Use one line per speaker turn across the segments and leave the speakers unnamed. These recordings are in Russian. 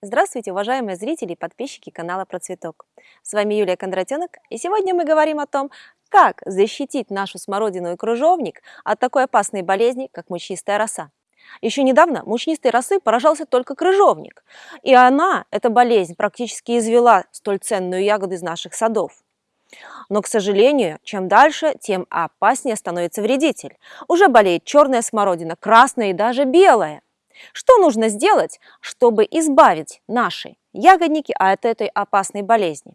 Здравствуйте, уважаемые зрители и подписчики канала Процветок. С вами Юлия Кондратенок, и сегодня мы говорим о том, как защитить нашу смородину и крыжовник от такой опасной болезни, как мучнистая роса. Еще недавно мучнистой росы поражался только крыжовник, и она, эта болезнь, практически извела столь ценную ягоду из наших садов. Но, к сожалению, чем дальше, тем опаснее становится вредитель. Уже болеет черная смородина, красная и даже белая. Что нужно сделать, чтобы избавить наши ягодники от этой опасной болезни?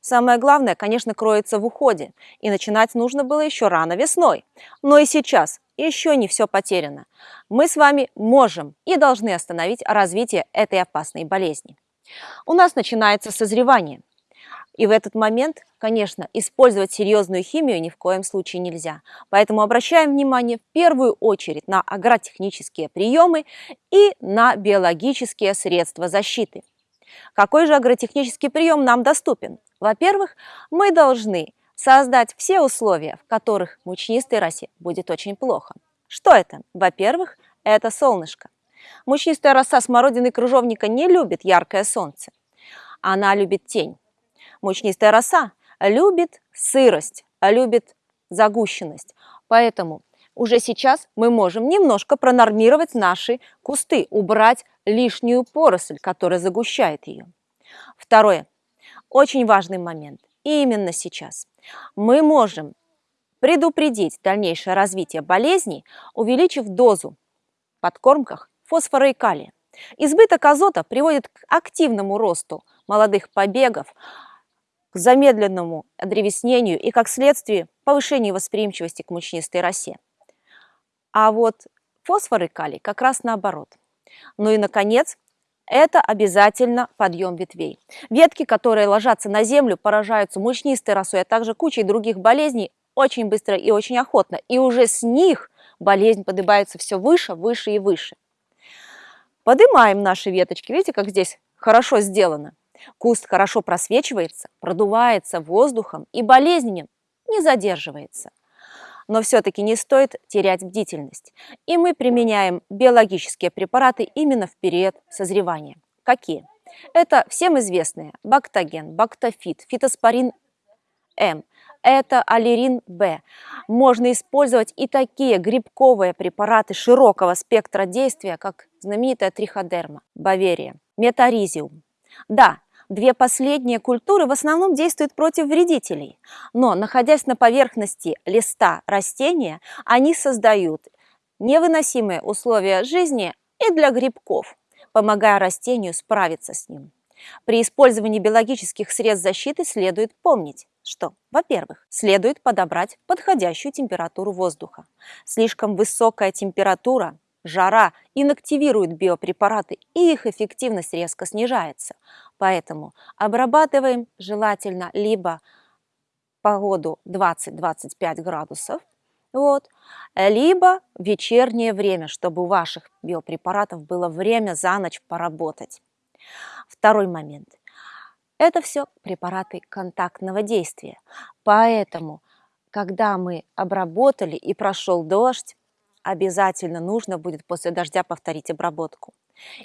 Самое главное, конечно, кроется в уходе, и начинать нужно было еще рано весной. Но и сейчас еще не все потеряно. Мы с вами можем и должны остановить развитие этой опасной болезни. У нас начинается созревание – и в этот момент, конечно, использовать серьезную химию ни в коем случае нельзя. Поэтому обращаем внимание в первую очередь на агротехнические приемы и на биологические средства защиты. Какой же агротехнический прием нам доступен? Во-первых, мы должны создать все условия, в которых мучнистой росе будет очень плохо. Что это? Во-первых, это солнышко. Мучнистая роса смородины крыжовника не любит яркое солнце. Она любит тень. Мучнистая роса любит сырость, любит загущенность. Поэтому уже сейчас мы можем немножко пронормировать наши кусты, убрать лишнюю поросль, которая загущает ее. Второе. Очень важный момент. Именно сейчас мы можем предупредить дальнейшее развитие болезней, увеличив дозу в подкормках фосфора и калия. Избыток азота приводит к активному росту молодых побегов, к замедленному древеснению и, как следствие, повышению восприимчивости к мучнистой росе. А вот фосфор и калий как раз наоборот. Ну и, наконец, это обязательно подъем ветвей. Ветки, которые ложатся на землю, поражаются мучнистой росой, а также кучей других болезней очень быстро и очень охотно. И уже с них болезнь поднимается все выше, выше и выше. Поднимаем наши веточки. Видите, как здесь хорошо сделано? Куст хорошо просвечивается, продувается воздухом и болезненен не задерживается. Но все-таки не стоит терять бдительность. И мы применяем биологические препараты именно в период созревания. Какие? Это всем известные бактоген, бактофит, фитоспорин М, это аллерин Б. Можно использовать и такие грибковые препараты широкого спектра действия, как знаменитая триходерма, баверия, метаризиум. Да, Две последние культуры в основном действуют против вредителей, но, находясь на поверхности листа растения, они создают невыносимые условия жизни и для грибков, помогая растению справиться с ним. При использовании биологических средств защиты следует помнить, что, во-первых, следует подобрать подходящую температуру воздуха. Слишком высокая температура жара инактивирует биопрепараты, и их эффективность резко снижается. Поэтому обрабатываем желательно либо погоду 20-25 градусов, вот, либо вечернее время, чтобы у ваших биопрепаратов было время за ночь поработать. Второй момент. Это все препараты контактного действия. Поэтому, когда мы обработали и прошел дождь, обязательно нужно будет после дождя повторить обработку.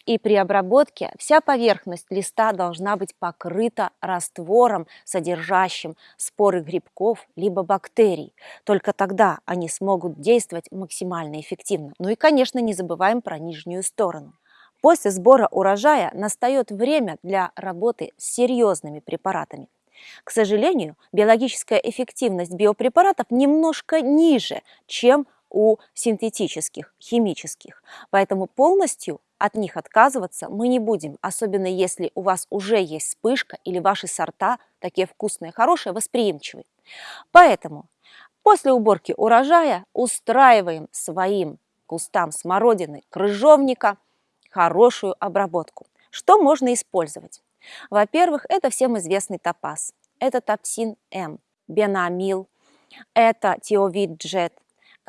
И при обработке вся поверхность листа должна быть покрыта раствором, содержащим споры грибков либо бактерий. Только тогда они смогут действовать максимально эффективно. Ну и, конечно, не забываем про нижнюю сторону. После сбора урожая настает время для работы с серьезными препаратами. К сожалению, биологическая эффективность биопрепаратов немножко ниже, чем у синтетических, химических. Поэтому полностью от них отказываться мы не будем, особенно если у вас уже есть вспышка или ваши сорта такие вкусные, хорошие, восприимчивые. Поэтому после уборки урожая устраиваем своим кустам смородины, крыжовника хорошую обработку. Что можно использовать? Во-первых, это всем известный топаз. Это топсин М, бенамил, это тиовид джет,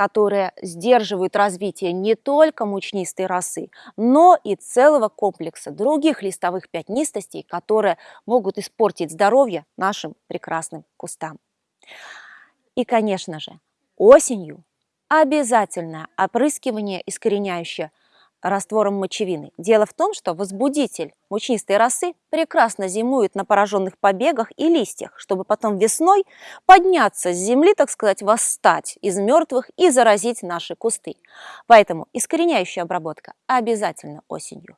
которые сдерживают развитие не только мучнистой росы, но и целого комплекса других листовых пятнистостей, которые могут испортить здоровье нашим прекрасным кустам. И, конечно же, осенью обязательное опрыскивание искореняющее раствором мочевины. Дело в том, что возбудитель мучнистой росы прекрасно зимует на пораженных побегах и листьях, чтобы потом весной подняться с земли, так сказать, восстать из мертвых и заразить наши кусты. Поэтому искореняющая обработка обязательно осенью.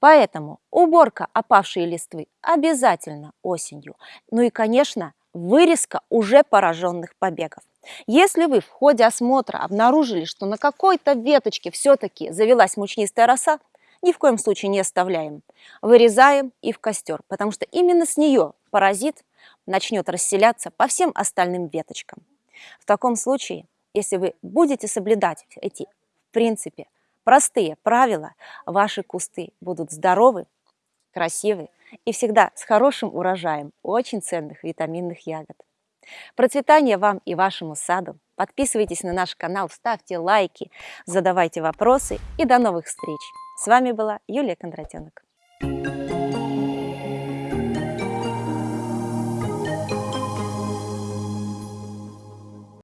Поэтому уборка опавшей листвы обязательно осенью. Ну и, конечно, вырезка уже пораженных побегов. Если вы в ходе осмотра обнаружили, что на какой-то веточке все-таки завелась мучнистая роса, ни в коем случае не оставляем. Вырезаем и в костер, потому что именно с нее паразит начнет расселяться по всем остальным веточкам. В таком случае, если вы будете соблюдать эти, в принципе, простые правила, ваши кусты будут здоровы, красивы и всегда с хорошим урожаем очень ценных витаминных ягод. Процветания вам и вашему саду! Подписывайтесь на наш канал, ставьте лайки, задавайте вопросы и до новых встреч! С вами была Юлия Кондратенок.